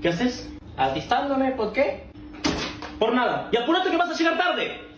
¿Qué haces? Atistándome, ¿por qué? Por nada. Y apúrate que vas a llegar tarde.